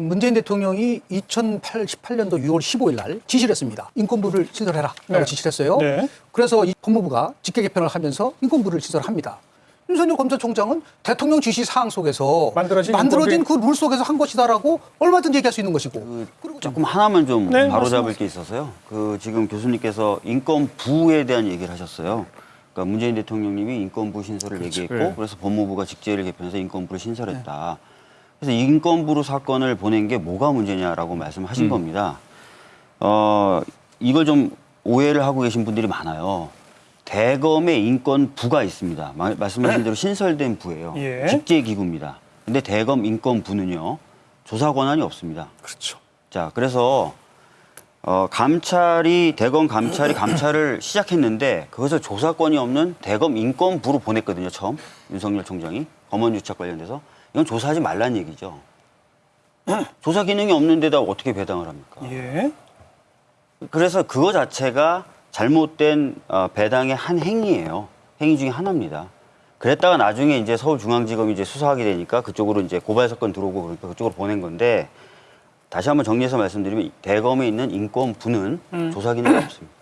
문재인 대통령이 2018년도 6월 15일 날 지시를 했습니다. 인권부를 신설해라 라고 네. 지시를 했어요. 네. 그래서 이 법무부가 직계 개편을 하면서 인권부를 신설합니다. 윤석열 검찰총장은 대통령 지시 사항 속에서 만들어진 만들어진 그 룰 속에서 한 것이다라고 얼마든지 얘기할 수 있는 것이고 그 그리고 조금 하나만 좀 네, 바로잡을. 게 있어서요. 그 지금 교수님께서 인권부에 대한 얘기를 하셨어요. 그러니까 문재인 대통령님이 인권부 신설을 얘기했고 네. 그래서 법무부가 직제를 개편해서 인권부를 신설했다. 그래서 인권부로 사건을 보낸 게 뭐가 문제냐라고 말씀하신 겁니다. 어, 이걸 좀 오해를 하고 계신 분들이 많아요. 대검의 인권부가 있습니다. 마- 말씀하신 대로 신설된 부예요. 예. 직제기구입니다. 근데 대검 인권부는요, 조사 권한이 없습니다. 그렇죠. 자, 그래서 어, 감찰이 대검 감찰이 감찰을 시작했는데 그것을 조사권이 없는 대검 인권부로 보냈거든요. 처음 윤석열 총장이 검언 유착 관련돼서 이건 조사하지 말란 얘기죠. 조사 기능이 없는 데다 어떻게 배당을 합니까? 예. 그래서 그거 자체가 잘못된 어, 배당의 한 행위예요. 행위 중에 하나입니다. 그랬다가 나중에 이제 서울중앙지검이 이제 수사하게 되니까 그쪽으로 이제 고발 사건 들어오고 그러니까 그쪽으로 보낸 건데 다시 한번 정리해서 말씀드리면 대검에 있는 인권부는 조사 기능이 없습니다.